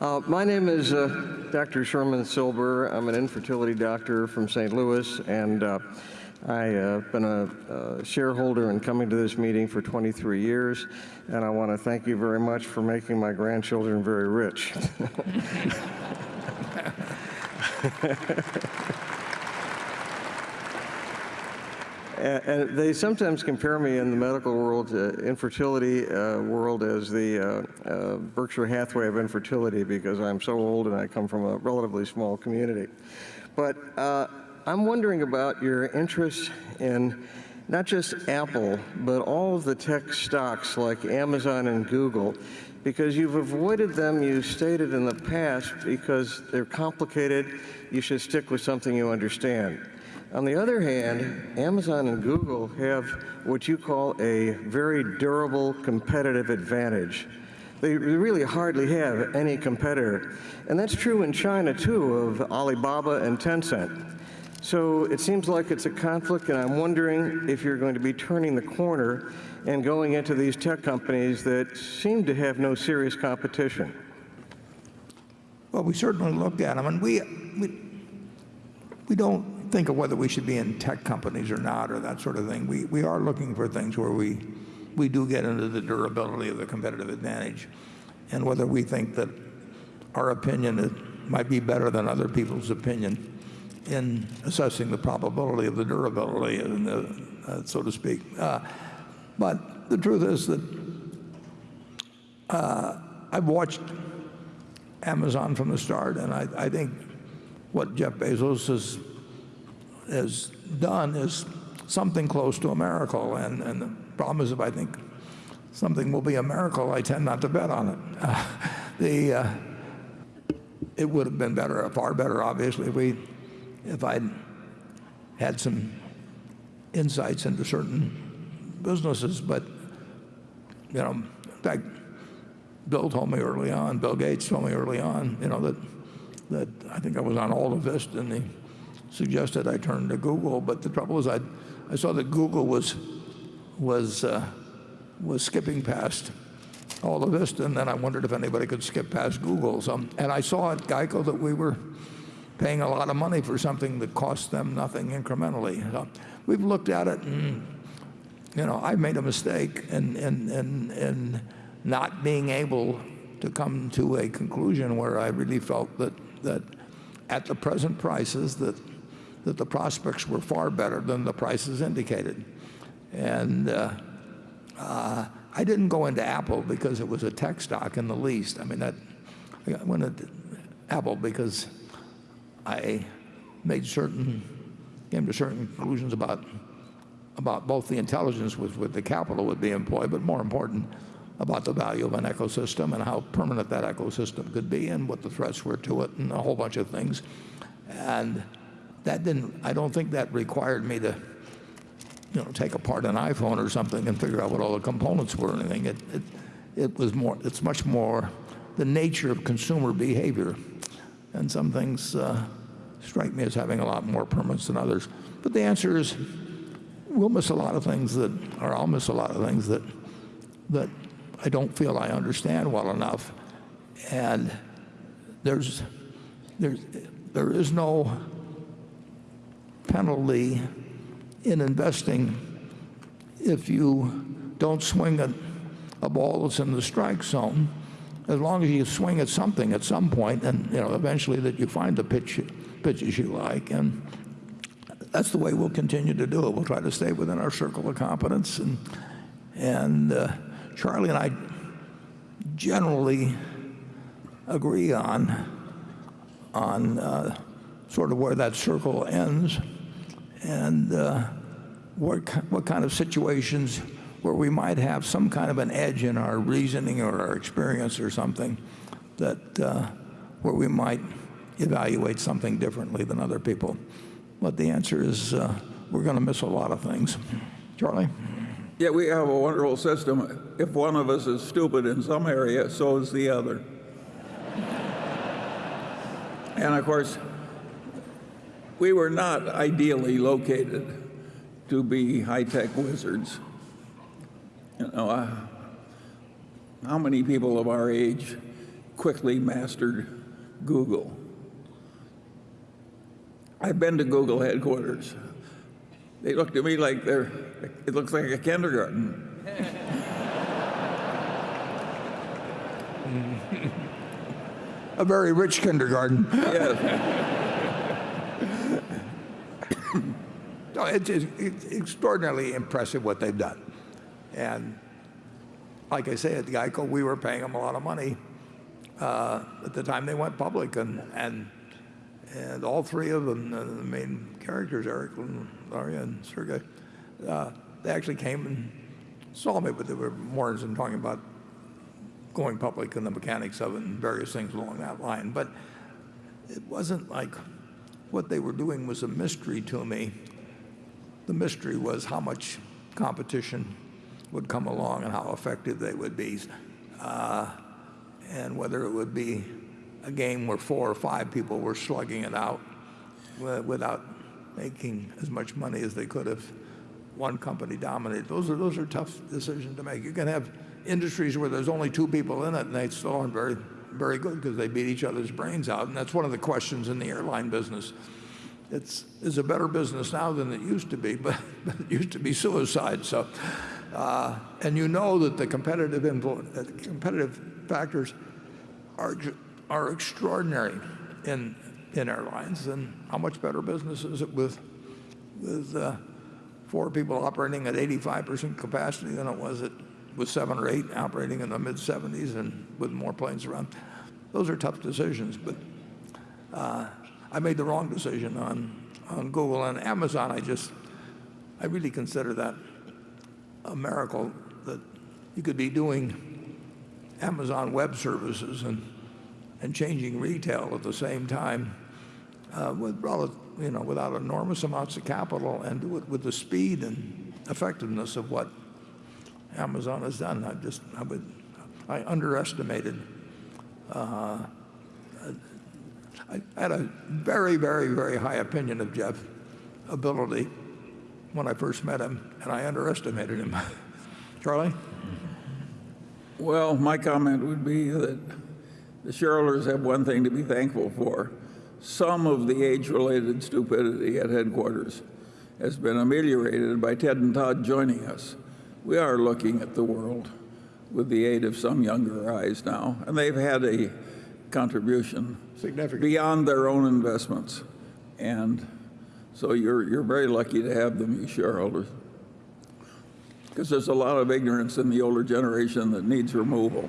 Uh, my name is uh, Dr. Sherman Silber. I'm an infertility doctor from St. Louis, and uh, I've uh, been a, uh shareholder in coming to this meeting for 23 years, and I want to thank you very much for making my grandchildren very rich. And, and they sometimes compare me in the medical world, uh, infertility uh, world, as the uh, uh, Berkshire Hathaway of infertility because I'm so old and I come from a relatively small community. But uh, I'm wondering about your interest in not just Apple, but all of the tech stocks like Amazon and Google, because you've avoided them, you stated in the past, because they're complicated, you should stick with something you understand. On the other hand, Amazon and Google have what you call a very durable competitive advantage. They really hardly have any competitor. And that's true in China, too, of Alibaba and Tencent. So it seems like it's a conflict, and I'm wondering if you're going to be turning the corner and going into these tech companies that seem to have no serious competition. Well, we certainly look at them, and we, we, we don't think of whether we should be in tech companies or not or that sort of thing. We, we are looking for things where we, we do get into the durability of the competitive advantage and whether we think that our opinion might be better than other people's opinion in assessing the probability of the durability, uh, so to speak. Uh, but the truth is that uh, I've watched Amazon from the start, and I, I think what Jeff Bezos has has done is something close to a miracle. And, and the problem is if I think something will be a miracle, I tend not to bet on it. Uh, the, uh, it would have been better, far better, obviously, if, we, if I'd had some insights into certain businesses. But, you know, in fact, Bill told me early on, Bill Gates told me early on, you know, that, that I think I was on AltaVista and the suggested I turn to Google, but the trouble is I, I saw that Google was, was, uh, was skipping past AltaVista, and then I wondered if anybody could skip past Google. So, and I saw at Geico that we were paying a lot of money for something that cost them nothing incrementally. So we've looked at it, and you know, I made a mistake in, in, in, in not being able to come to a conclusion where I really felt that, that at the present prices that that the prospects were far better than the prices indicated. And uh, uh, I didn't go into Apple because it was a tech stock in the least. I mean, that, I went into Apple because I made certain, came to certain conclusions about, about both the intelligence with, with the capital would be employed, but more important, about the value of an ecosystem and how permanent that ecosystem could be and what the threats were to it and a whole bunch of things. And I don't think that required me to you know, take apart an iPhone or something and figure out what all the components were or anything. It, it, it was more, it's much more the nature of consumer behavior. And some things uh, strike me as having a lot more permanence than others. But the answer is we'll miss a lot of things that, or I'll miss a lot of things that, that I don't feel I understand well enough. And there is no penalty in investing if you don't swing at a ball that's in the strike zone, as long as you swing at something at some point, and you know eventually that you find the pitch, pitches you like, and that's the way we'll continue to do it. We'll try to stay within our circle of competence, and and uh, Charlie and I generally agree on on uh, sort of where that circle ends and uh, what, what kind of situations where we might have some kind of an edge in our reasoning or our experience or something that uh, where we might evaluate something differently than other people. But the answer is uh, we're going to miss a lot of things. Charlie? Yeah, we have a wonderful system. If one of us is stupid in some area, so is the other. and of course, we were not ideally located to be high-tech wizards. You know, uh, how many people of our age quickly mastered Google. I've been to Google headquarters. They look to me like they're, it looks like a kindergarten. A very rich kindergarten. Yes. No, it's, it's extraordinarily impressive what they've done. And like I say, at the Geico, we were paying them a lot of money uh, at the time they went public. And, and, and all three of them, uh, the main characters, Eric and Larry and Sergey, uh, they actually came and saw me, but they were more in talking about going public and the mechanics of it and various things along that line. But it wasn't like what they were doing was a mystery to me. The mystery was how much competition would come along and how effective they would be, uh, and whether it would be a game where four or five people were slugging it out without making as much money as they could if one company dominated. Those are those are tough decisions to make. You can have industries where there's only two people in it and they still aren't very very good because they beat each other's brains out, and that's one of the questions in the airline business. It's, it's a better business now than it used to be, but, but it used to be suicide. So, uh, and you know that the competitive uh, competitive factors are are extraordinary in in airlines. And how much better business is it with with uh, four people operating at 85% capacity than it was at with seven or eight operating in the mid 70s and with more planes around? Those are tough decisions, but I made the wrong decision on, on Google and Amazon. I just, I really consider that a miracle that you could be doing Amazon Web Services and, and changing retail at the same time uh, with, you know, without enormous amounts of capital and do it with the speed and effectiveness of what Amazon has done. I just, I would, I underestimated I had a very, very, very high opinion of Jeff's ability when I first met him, and I underestimated him. Charlie? Well, my comment would be that the shareholders have one thing to be thankful for. Some of the age-related stupidity at headquarters has been ameliorated by Ted and Todd joining us. We are looking at the world with the aid of some younger eyes now, and they've had a contribution Significant. beyond their own investments. And so you're, you're very lucky to have them, you shareholders. Because there's a lot of ignorance in the older generation that needs removal.